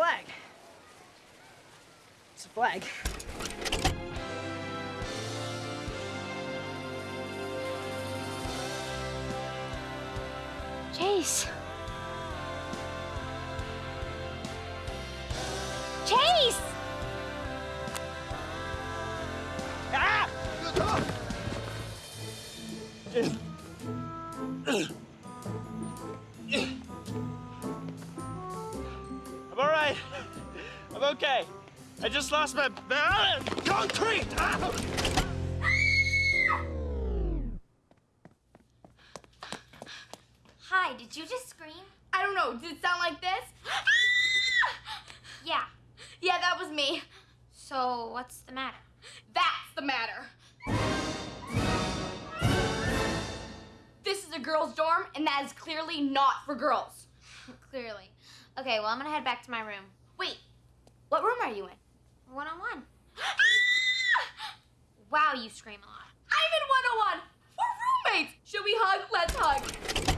flag. It's a flag. Chase. Okay. I just lost my balance. Concrete! Ah! Hi, did you just scream? I don't know. Did it sound like this? Yeah. yeah, that was me. So, what's the matter? That's the matter. This is a girls' dorm, and that is clearly not for girls. Clearly. Okay, well, I'm gonna head back to my room. Wait, what room are you in? One on one. Wow, you scream a lot. I'm in 101. We're roommates. Should we hug? Let's hug.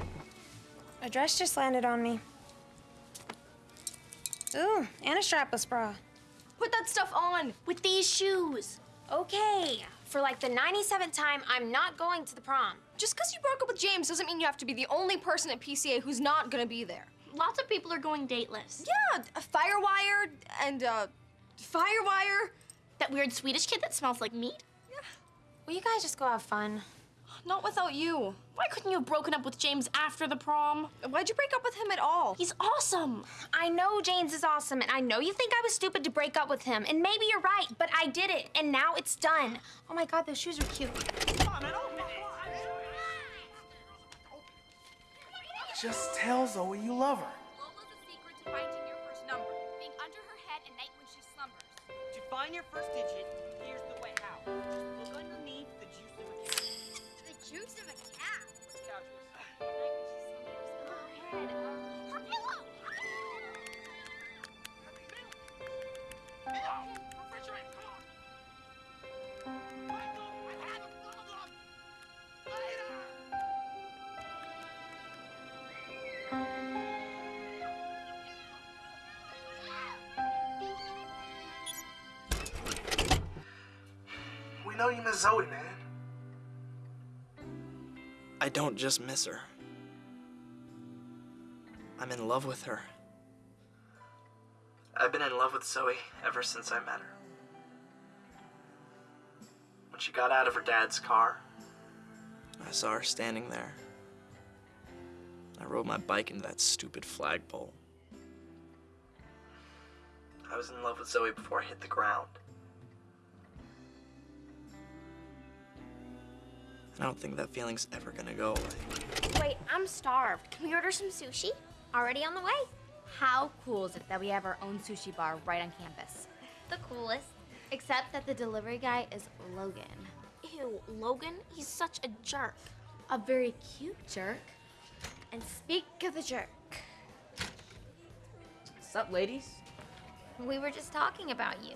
A dress just landed on me. Ooh, and a strapless bra. Put that stuff on with these shoes. Okay, for like the 97th time, I'm not going to the prom. Just because you broke up with James doesn't mean you have to be the only person at PCA who's not gonna be there. Lots of people are going dateless. Yeah, Firewire and uh, Firewire. That weird Swedish kid that smells like meat? Yeah. Will you guys just go have fun? Not without you. Why couldn't you have broken up with James after the prom? Why'd you break up with him at all? He's awesome. I know James is awesome, and I know you think I was stupid to break up with him, and maybe you're right, but I did it, and now it's done. Oh my god, those shoes are cute. Just tell Zoey you love her. Lola's the secret to finding your first number. Being under her head at night when she slumbers. To find your first digit, here's the way how. Look underneath the juice of a cow. The juice of a cow. Know you miss Zoey, man. I don't just miss her. I'm in love with her. I've been in love with Zoey ever since I met her. When she got out of her dad's car, I saw her standing there. I rode my bike into that stupid flagpole. I was in love with Zoey before I hit the ground. I don't think that feeling's ever gonna go away. Wait, I'm starved. Can we order some sushi? Already on the way. How cool is it that we have our own sushi bar right on campus? The coolest. Except that the delivery guy is Logan. Ew, Logan, he's such a jerk. A very cute jerk. And speak of the jerk, What's up, ladies? we were just talking about you.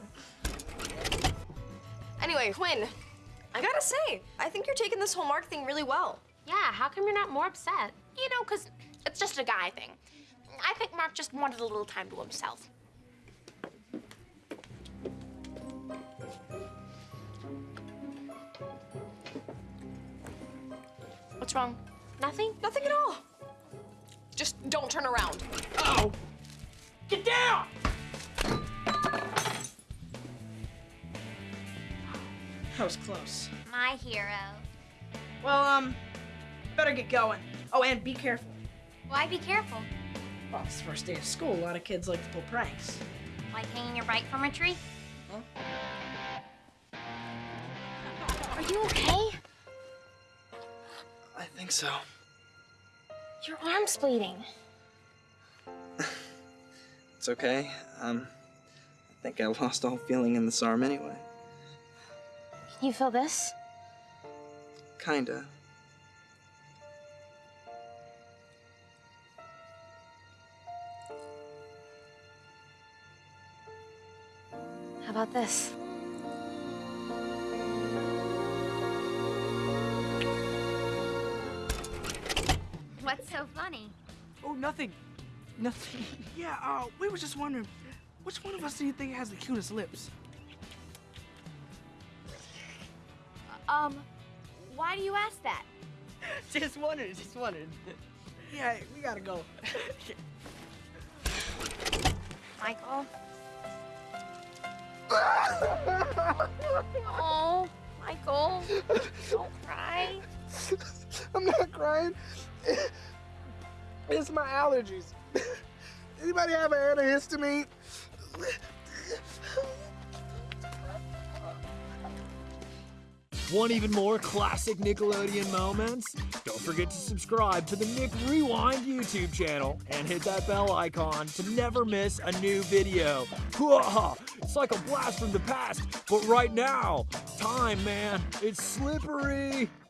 Anyway, Quinn, I gotta say, I think you're taking this whole Mark thing really well. Yeah, how come you're not more upset? You know, because it's just a guy thing. I think Mark just wanted a little time to himself. What's wrong? Nothing? Nothing at all. Just don't turn around. Oh! Get down! That was close. My hero. Well, um, better get going. Oh, and be careful. Why be careful? Well, it's the first day of school. A lot of kids like to pull pranks. Like hanging your bike from a tree? Huh? Are you okay? I think so. Your arm's bleeding. It's okay. Um, I think I lost all feeling in this arm anyway. Can you feel this? Kinda. How about this? What's so funny? Oh, nothing. Nothing. Yeah, uh, we were just wondering, which one of us do you think has the cutest lips? Um, why do you ask that? just wondering, just wondering. Yeah, we gotta go. Michael. oh, Michael. Don't cry. I'm not crying. It's my allergies. Anybody have an antihistamine? Want even more classic Nickelodeon moments? Don't forget to subscribe to the Nick Rewind YouTube channel and hit that bell icon to never miss a new video. It's like a blast from the past, but right now, time, man, it's slippery.